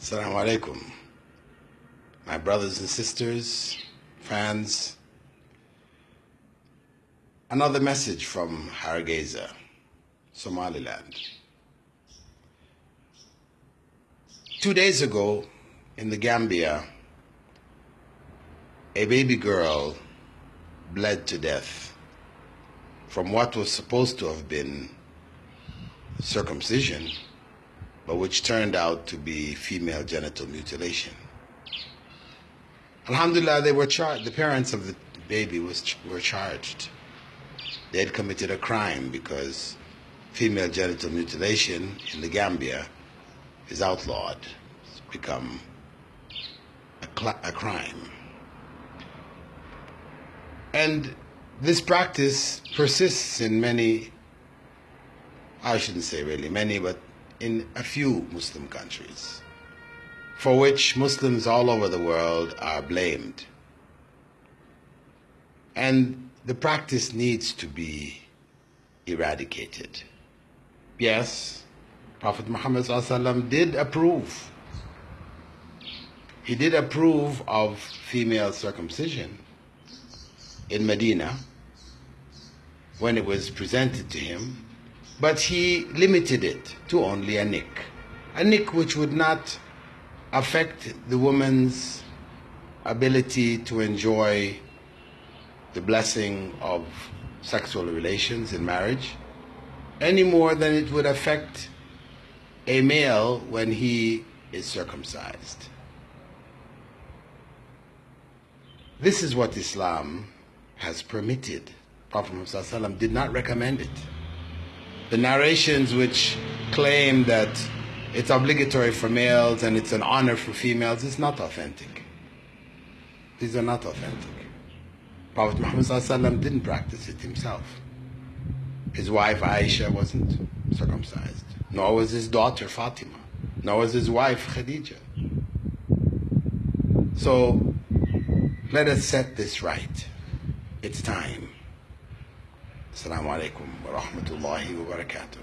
Assalamu alaikum. My brothers and sisters, fans. Another message from Hargeisa, Somaliland. Two days ago in the Gambia, a baby girl bled to death from what was supposed to have been circumcision, but which turned out to be female genital mutilation. Alhamdulillah, they were charged. The parents of the baby was were charged. They had committed a crime because female genital mutilation in the Gambia is outlawed. It's become a, a crime. And this practice persists in many, I shouldn't say really many, but in a few Muslim countries, for which Muslims all over the world are blamed. And the practice needs to be eradicated. Yes, Prophet Muhammad did approve. He did approve of female circumcision in Medina when it was presented to him, but he limited it to only a nick. A nick which would not affect the woman's ability to enjoy the blessing of sexual relations in marriage any more than it would affect a male when he is circumcised. This is what Islam has permitted. Prophet Muhammad did not recommend it. The narrations which claim that it's obligatory for males and it's an honor for females is not authentic. These are not authentic. Prophet Muhammad didn't practice it himself. His wife Aisha wasn't circumcised, nor was his daughter Fatima, nor was his wife Khadija. So let us set this right. It's time. السلام عليكم ورحمة الله وبركاته.